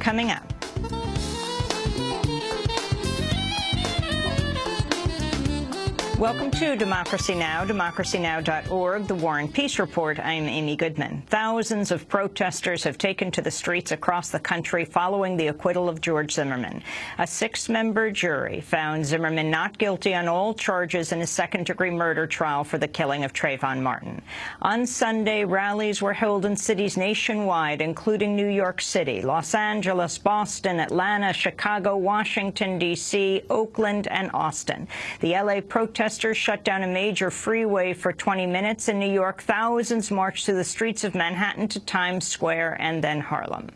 Coming up. Welcome to Democracy Now!, democracynow.org, the War and Peace Report. I'm Amy Goodman. Thousands of protesters have taken to the streets across the country following the acquittal of George Zimmerman. A six-member jury found Zimmerman not guilty on all charges in a second-degree murder trial for the killing of Trayvon Martin. On Sunday, rallies were held in cities nationwide, including New York City, Los Angeles, Boston, Atlanta, Chicago, Washington, D.C., Oakland, and Austin. The L.A. protesters protesters shut down a major freeway for 20 minutes. In New York, thousands marched through the streets of Manhattan to Times Square and then Harlem.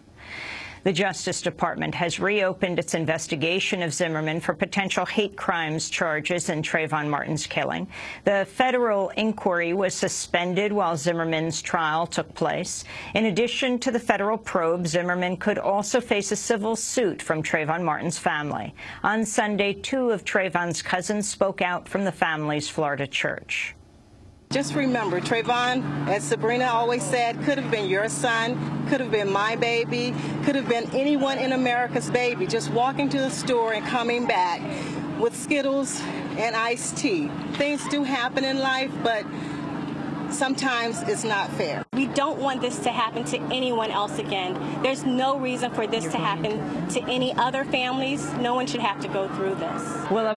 The Justice Department has reopened its investigation of Zimmerman for potential hate crimes charges in Trayvon Martin's killing. The federal inquiry was suspended while Zimmerman's trial took place. In addition to the federal probe, Zimmerman could also face a civil suit from Trayvon Martin's family. On Sunday, two of Trayvon's cousins spoke out from the family's Florida church. Just remember, Trayvon, as Sabrina always said, could have been your son, could have been my baby, could have been anyone in America's baby, just walking to the store and coming back with Skittles and iced tea. Things do happen in life, but sometimes it's not fair. We don't want this to happen to anyone else again. There's no reason for this to happen to any other families. No one should have to go through this. Well,